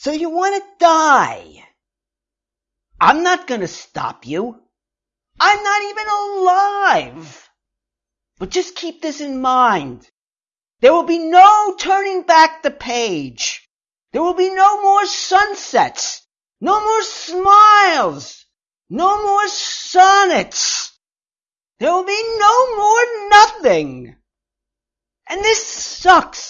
So you want to die. I'm not going to stop you. I'm not even alive. But just keep this in mind. There will be no turning back the page. There will be no more sunsets, no more smiles, no more sonnets. There will be no more nothing. And this sucks.